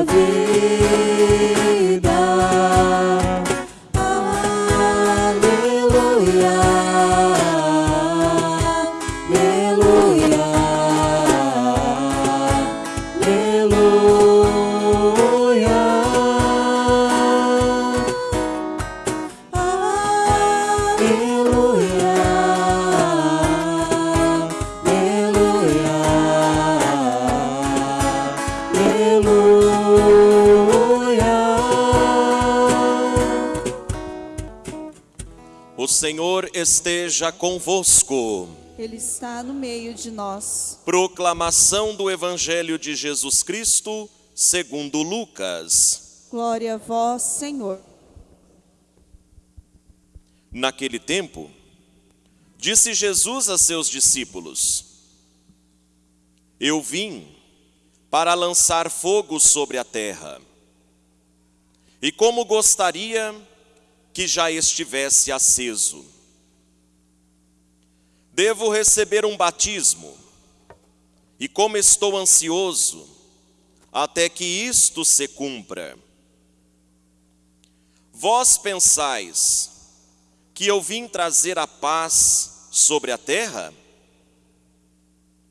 falará da tua vida. Esteja convosco. Ele está no meio de nós. Proclamação do Evangelho de Jesus Cristo, segundo Lucas. Glória a vós, Senhor. Naquele tempo, disse Jesus a seus discípulos: Eu vim para lançar fogo sobre a terra. E como gostaria que já estivesse aceso. Devo receber um batismo, e como estou ansioso, até que isto se cumpra. Vós pensais que eu vim trazer a paz sobre a terra?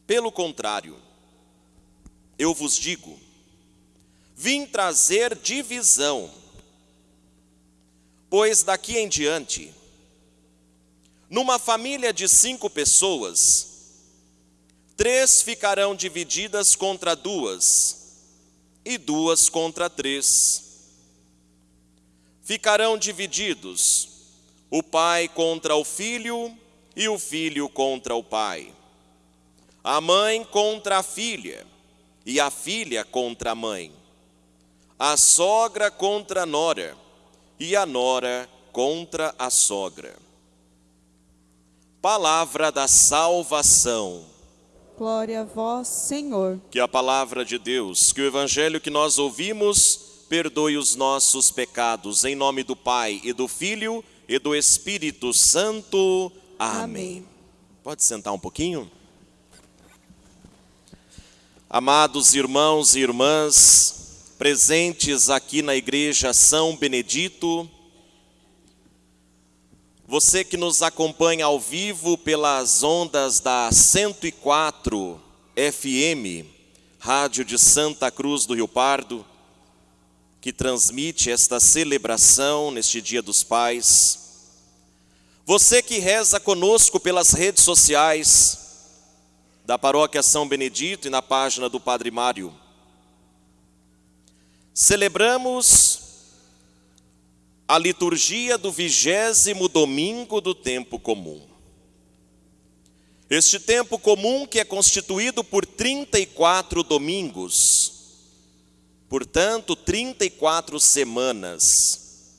Pelo contrário, eu vos digo, vim trazer divisão, pois daqui em diante, numa família de cinco pessoas, três ficarão divididas contra duas, e duas contra três. Ficarão divididos o pai contra o filho e o filho contra o pai, a mãe contra a filha e a filha contra a mãe, a sogra contra a nora e a nora contra a sogra. Palavra da salvação. Glória a vós, Senhor. Que a palavra de Deus, que o evangelho que nós ouvimos, perdoe os nossos pecados, em nome do Pai e do Filho e do Espírito Santo. Amém. Amém. Pode sentar um pouquinho? Amados irmãos e irmãs, presentes aqui na igreja São Benedito, você que nos acompanha ao vivo pelas ondas da 104 FM, Rádio de Santa Cruz do Rio Pardo, que transmite esta celebração neste Dia dos Pais. Você que reza conosco pelas redes sociais da Paróquia São Benedito e na página do Padre Mário. Celebramos a liturgia do vigésimo domingo do tempo comum. Este tempo comum que é constituído por 34 domingos, portanto, 34 semanas.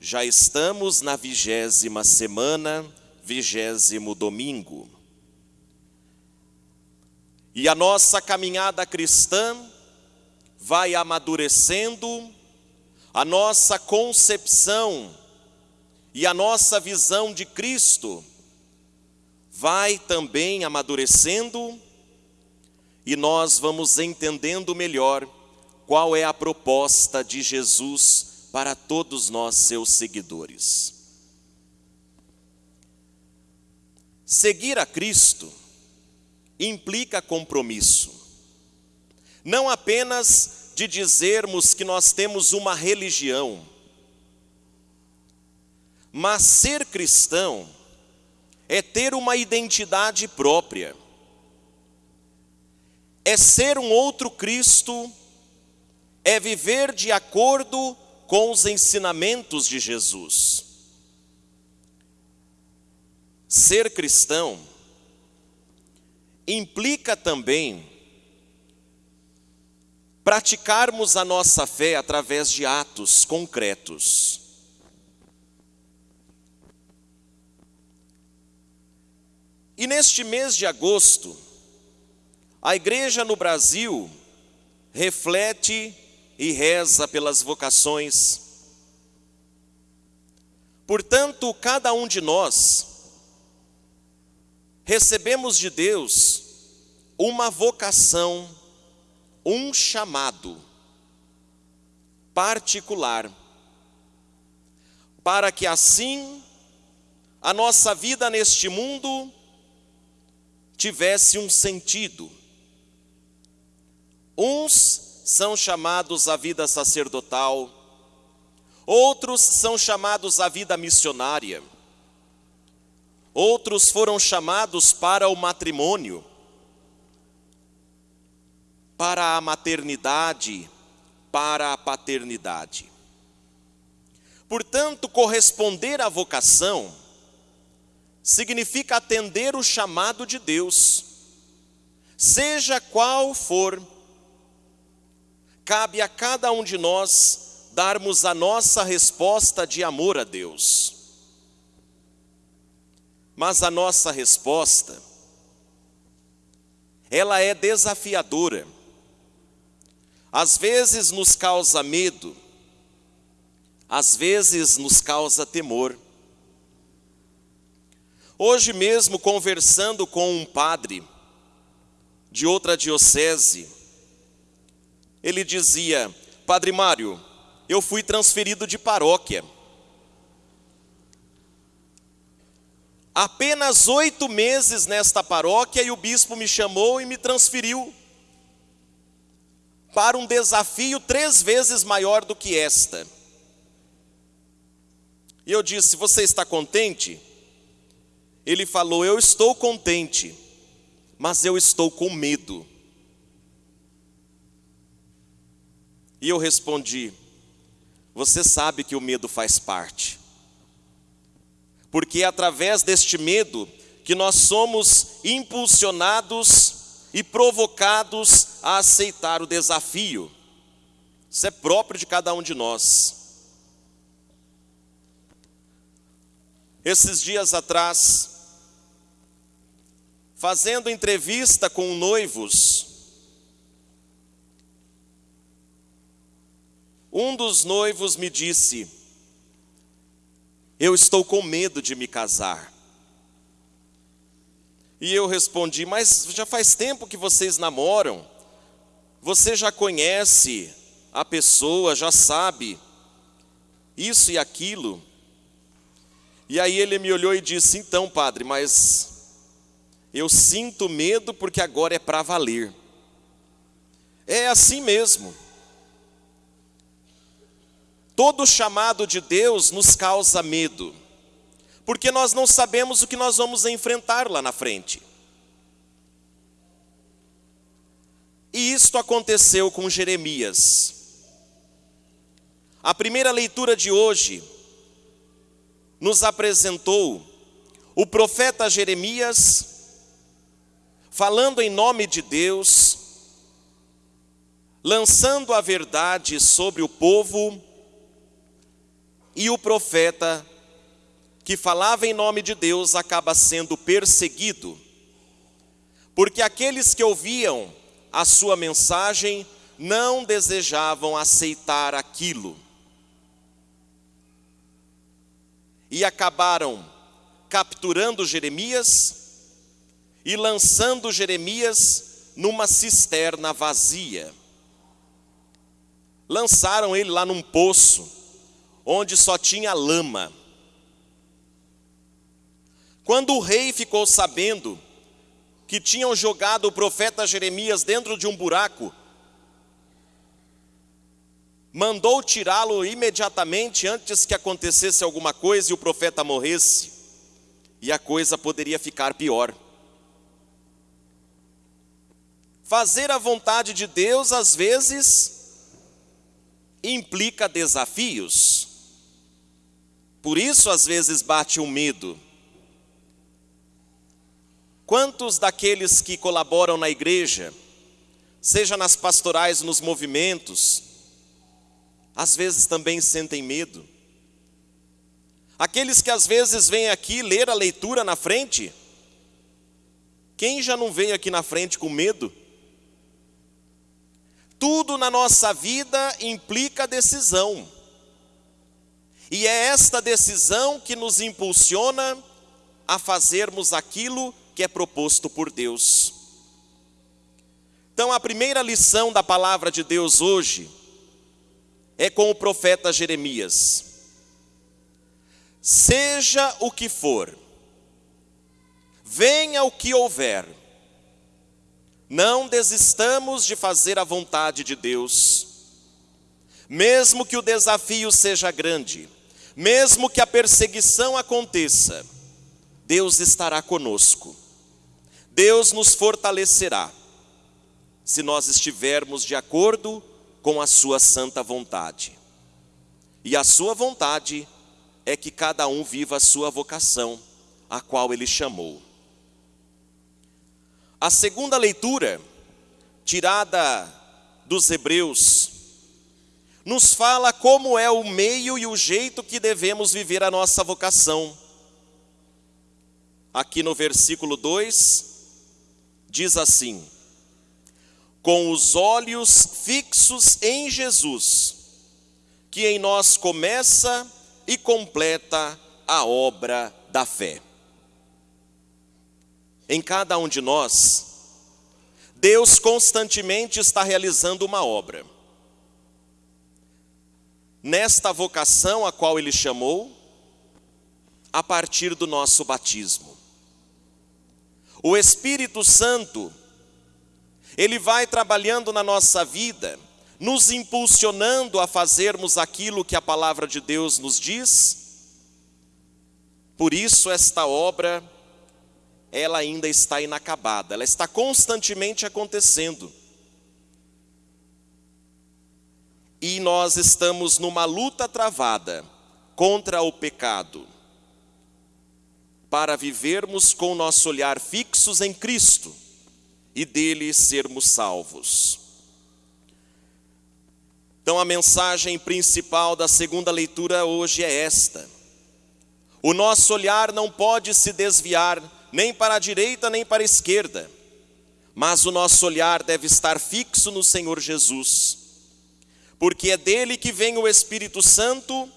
Já estamos na vigésima semana, vigésimo domingo. E a nossa caminhada cristã vai amadurecendo, a nossa concepção e a nossa visão de Cristo vai também amadurecendo e nós vamos entendendo melhor qual é a proposta de Jesus para todos nós, seus seguidores. Seguir a Cristo implica compromisso, não apenas de dizermos que nós temos uma religião, mas ser cristão é ter uma identidade própria, é ser um outro Cristo, é viver de acordo com os ensinamentos de Jesus. Ser cristão implica também praticarmos a nossa fé através de atos concretos. E neste mês de agosto, a igreja no Brasil reflete e reza pelas vocações. Portanto, cada um de nós recebemos de Deus uma vocação, um chamado particular, para que assim a nossa vida neste mundo tivesse um sentido. Uns são chamados à vida sacerdotal, outros são chamados à vida missionária, outros foram chamados para o matrimônio, para a maternidade, para a paternidade. Portanto, corresponder à vocação significa atender o chamado de Deus, seja qual for, cabe a cada um de nós darmos a nossa resposta de amor a Deus. Mas a nossa resposta, ela é desafiadora. Às vezes nos causa medo, às vezes nos causa temor. Hoje mesmo, conversando com um padre de outra diocese, ele dizia: Padre Mário, eu fui transferido de paróquia. Apenas oito meses nesta paróquia e o bispo me chamou e me transferiu para um desafio três vezes maior do que esta. E eu disse: Você está contente? Ele falou: Eu estou contente, mas eu estou com medo. E eu respondi: Você sabe que o medo faz parte, porque é através deste medo que nós somos impulsionados e provocados a aceitar o desafio. Isso é próprio de cada um de nós. Esses dias atrás, fazendo entrevista com noivos, um dos noivos me disse: Eu estou com medo de me casar. E eu respondi: Mas já faz tempo que vocês namoram, você já conhece a pessoa, já sabe isso e aquilo. E aí ele me olhou e disse: Então, padre, mas eu sinto medo porque agora é para valer. É assim mesmo. Todo chamado de Deus nos causa medo, porque nós não sabemos o que nós vamos enfrentar lá na frente. E isto aconteceu com Jeremias. A primeira leitura de hoje nos apresentou o profeta Jeremias falando em nome de Deus, lançando a verdade sobre o povo, e o profeta que falava em nome de Deus acaba sendo perseguido, porque aqueles que ouviam a sua mensagem não desejavam aceitar aquilo. E acabaram capturando Jeremias e lançando Jeremias numa cisterna vazia. Lançaram ele lá num poço, onde só tinha lama. Quando o rei ficou sabendo que tinham jogado o profeta Jeremias dentro de um buraco, mandou tirá-lo imediatamente antes que acontecesse alguma coisa e o profeta morresse, e a coisa poderia ficar pior. Fazer a vontade de Deus, às vezes, implica desafios. Por isso, às vezes, bate o um medo. Quantos daqueles que colaboram na igreja, seja nas pastorais, nos movimentos, às vezes também sentem medo? Aqueles que às vezes vêm aqui ler a leitura na frente, quem já não veio aqui na frente com medo? Tudo na nossa vida implica decisão. E é esta decisão que nos impulsiona a fazermos aquilo que é proposto por Deus. Então, a primeira lição da palavra de Deus hoje é com o profeta Jeremias. Seja o que for, venha o que houver, não desistamos de fazer a vontade de Deus, mesmo que o desafio seja grande, mesmo que a perseguição aconteça, Deus estará conosco, Deus nos fortalecerá, se nós estivermos de acordo com a Sua santa vontade. E a Sua vontade é que cada um viva a sua vocação, a qual Ele chamou. A segunda leitura, tirada dos Hebreus, nos fala como é o meio e o jeito que devemos viver a nossa vocação. Aqui no versículo 2, diz assim: Com os olhos fixos em Jesus, que em nós começa e completa a obra da fé em cada um de nós, Deus constantemente está realizando uma obra. Nesta vocação a qual Ele chamou, a partir do nosso batismo. O Espírito Santo, Ele vai trabalhando na nossa vida, nos impulsionando a fazermos aquilo que a palavra de Deus nos diz. Por isso, esta obra ela ainda está inacabada, ela está constantemente acontecendo. E nós estamos numa luta travada contra o pecado, para vivermos com nosso olhar fixos em Cristo e dele sermos salvos. Então a mensagem principal da segunda leitura hoje é esta: o nosso olhar não pode se desviar nem para a direita nem para a esquerda, mas o nosso olhar deve estar fixo no Senhor Jesus, porque é dele que vem o Espírito Santo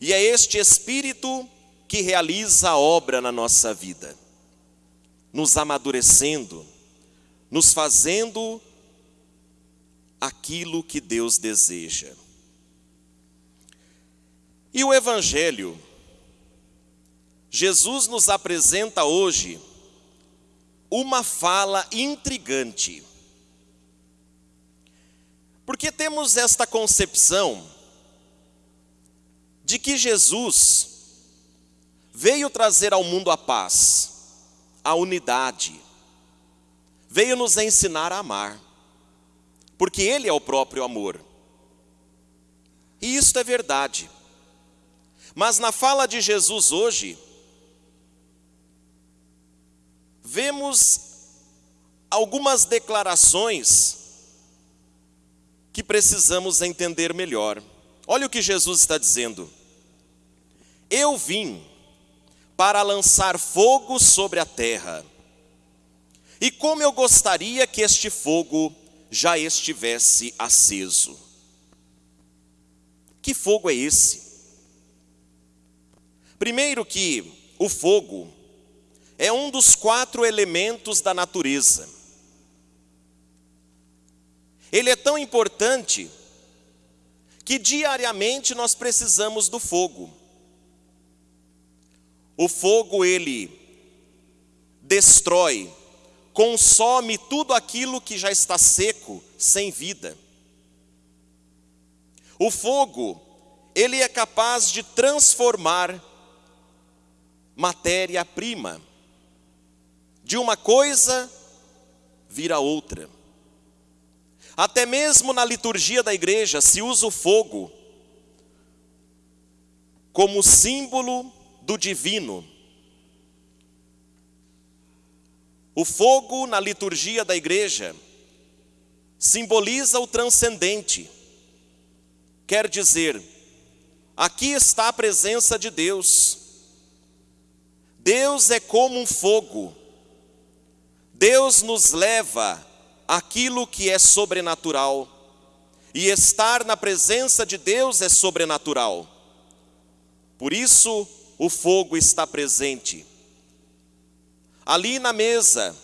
e é este Espírito que realiza a obra na nossa vida, nos amadurecendo, nos fazendo aquilo que Deus deseja. E o Evangelho, Jesus nos apresenta hoje uma fala intrigante. Porque temos esta concepção de que Jesus veio trazer ao mundo a paz, a unidade, veio nos ensinar a amar, porque Ele é o próprio amor. E isto é verdade. Mas na fala de Jesus hoje, vemos algumas declarações que precisamos entender melhor. Olha o que Jesus está dizendo. Eu vim para lançar fogo sobre a terra. E como eu gostaria que este fogo já estivesse aceso. Que fogo é esse? Primeiro que o fogo é um dos quatro elementos da natureza. Ele é tão importante que diariamente nós precisamos do fogo. O fogo ele destrói, consome tudo aquilo que já está seco, sem vida. O fogo, ele é capaz de transformar matéria-prima de uma coisa vira outra. Até mesmo na liturgia da igreja se usa o fogo como símbolo do divino. O fogo na liturgia da igreja simboliza o transcendente. Quer dizer, aqui está a presença de Deus. Deus é como um fogo Deus nos leva aquilo que é sobrenatural. E estar na presença de Deus é sobrenatural. Por isso, o fogo está presente. Ali na mesa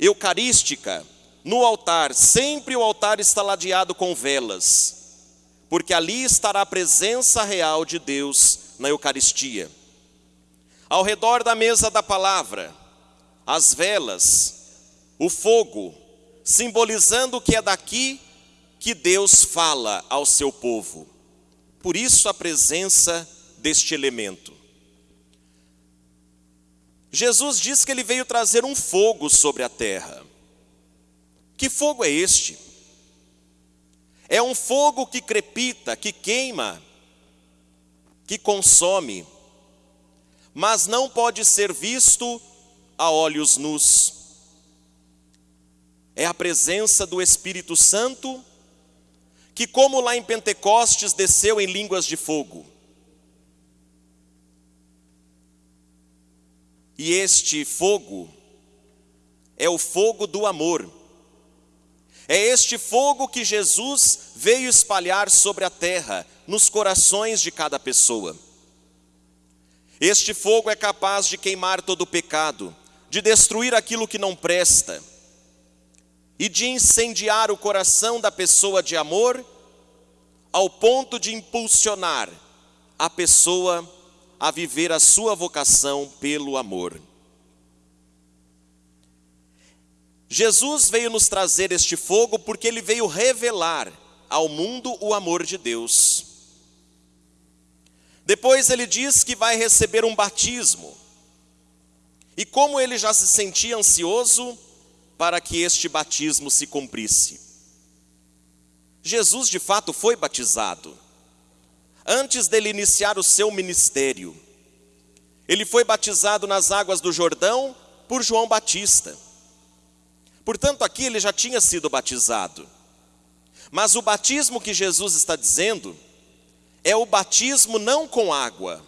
eucarística, no altar, sempre o altar está ladeado com velas, porque ali estará a presença real de Deus na Eucaristia. Ao redor da mesa da palavra, as velas, o fogo, simbolizando que é daqui que Deus fala ao seu povo. Por isso a presença deste elemento. Jesus diz que ele veio trazer um fogo sobre a terra. Que fogo é este? É um fogo que crepita, que queima, que consome, mas não pode ser visto a olhos nus. É a presença do Espírito Santo, que, como lá em Pentecostes, desceu em línguas de fogo. E este fogo é o fogo do amor. É este fogo que Jesus veio espalhar sobre a terra, nos corações de cada pessoa. Este fogo é capaz de queimar todo o pecado, de destruir aquilo que não presta e de incendiar o coração da pessoa de amor, ao ponto de impulsionar a pessoa a viver a sua vocação pelo amor. Jesus veio nos trazer este fogo porque ele veio revelar ao mundo o amor de Deus. Depois ele diz que vai receber um batismo. E como ele já se sentia ansioso para que este batismo se cumprisse. Jesus de fato foi batizado. Antes dele iniciar o seu ministério, ele foi batizado nas águas do Jordão por João Batista. Portanto, aqui ele já tinha sido batizado. Mas o batismo que Jesus está dizendo é o batismo não com água,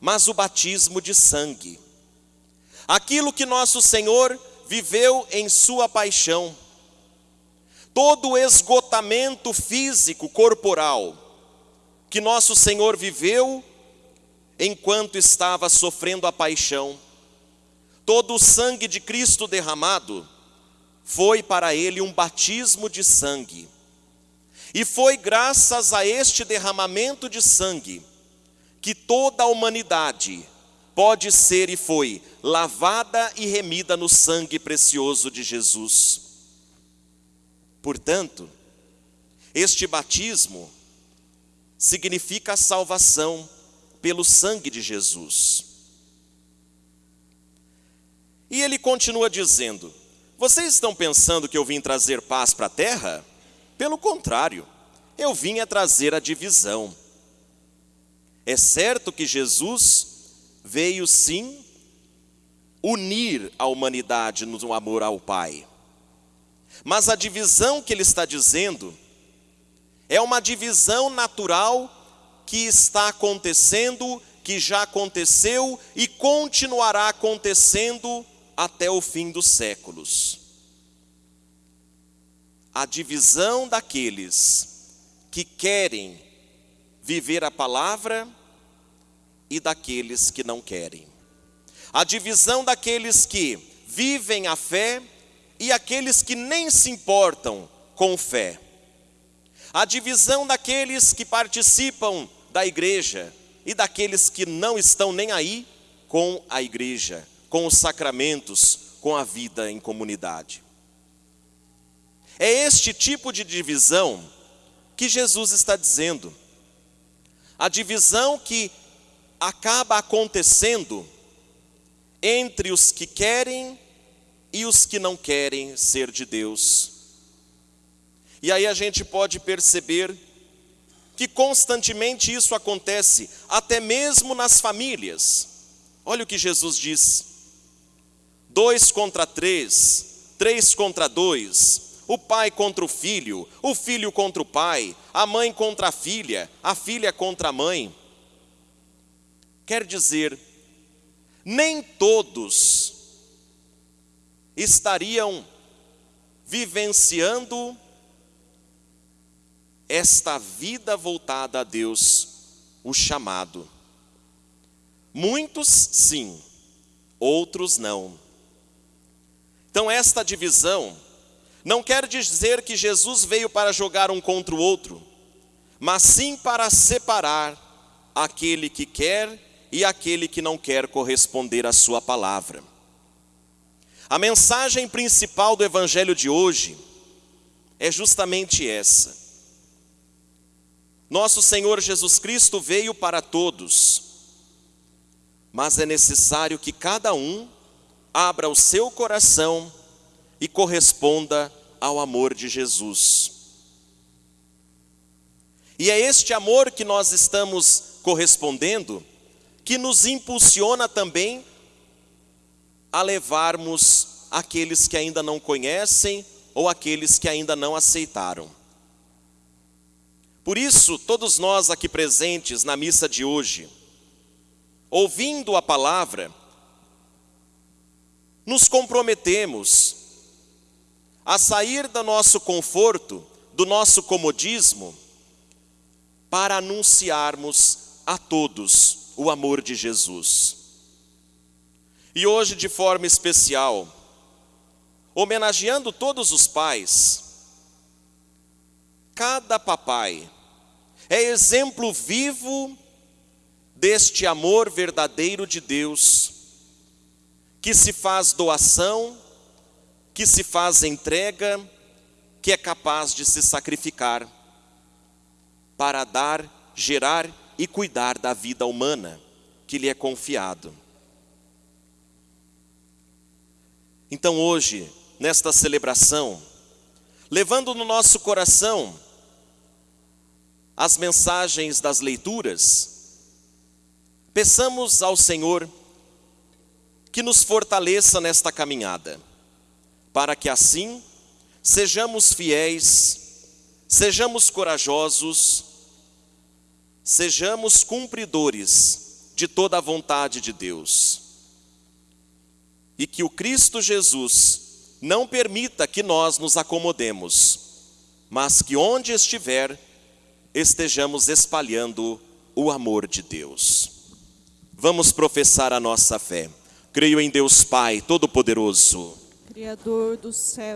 mas o batismo de sangue. Aquilo que nosso Senhor viveu em sua paixão. Todo o esgotamento físico, corporal, que nosso Senhor viveu enquanto estava sofrendo a paixão, todo o sangue de Cristo derramado, foi para ele um batismo de sangue. E foi graças a este derramamento de sangue que toda a humanidade pode ser e foi lavada e remida no sangue precioso de Jesus. Portanto, este batismo significa a salvação pelo sangue de Jesus. E ele continua dizendo: vocês estão pensando que eu vim trazer paz para a terra? Pelo contrário, eu vim a trazer a divisão. É certo que Jesus veio sim unir a humanidade no amor ao Pai. Mas a divisão que ele está dizendo é uma divisão natural que está acontecendo, que já aconteceu e continuará acontecendo até o fim dos séculos. A divisão daqueles que querem viver a palavra e daqueles que não querem. A divisão daqueles que vivem a fé e aqueles que nem se importam com fé. A divisão daqueles que participam da igreja e daqueles que não estão nem aí com a igreja com os sacramentos, com a vida em comunidade. É este tipo de divisão que Jesus está dizendo. A divisão que acaba acontecendo entre os que querem e os que não querem ser de Deus. E aí a gente pode perceber que constantemente isso acontece, até mesmo nas famílias. Olha o que Jesus diz: dois contra três, três contra dois, o pai contra o filho, o filho contra o pai, a mãe contra a filha, a filha contra a mãe. Quer dizer, nem todos estariam vivenciando esta vida voltada a Deus, o chamado. Muitos sim, outros não. Então, esta divisão não quer dizer que Jesus veio para jogar um contra o outro, mas sim para separar aquele que quer e aquele que não quer corresponder à sua palavra. A mensagem principal do evangelho de hoje é justamente essa. Nosso Senhor Jesus Cristo veio para todos, mas é necessário que cada um abra o seu coração e corresponda ao amor de Jesus. E é este amor que nós estamos correspondendo que nos impulsiona também a levarmos aqueles que ainda não conhecem ou aqueles que ainda não aceitaram. Por isso, todos nós aqui presentes na missa de hoje, ouvindo a palavra, nos comprometemos a sair do nosso conforto, do nosso comodismo, para anunciarmos a todos o amor de Jesus. E hoje, de forma especial, homenageando todos os pais, cada papai é exemplo vivo deste amor verdadeiro de Deus, que se faz doação, que se faz entrega, que é capaz de se sacrificar para dar, gerar e cuidar da vida humana que lhe é confiado. Então hoje, nesta celebração, levando no nosso coração as mensagens das leituras, peçamos ao Senhor que nos fortaleça nesta caminhada, para que assim sejamos fiéis, sejamos corajosos, sejamos cumpridores de toda a vontade de Deus. E que o Cristo Jesus não permita que nós nos acomodemos, mas que onde estiver, estejamos espalhando o amor de Deus. Vamos professar a nossa fé. Creio em Deus Pai Todo-Poderoso, Criador do céu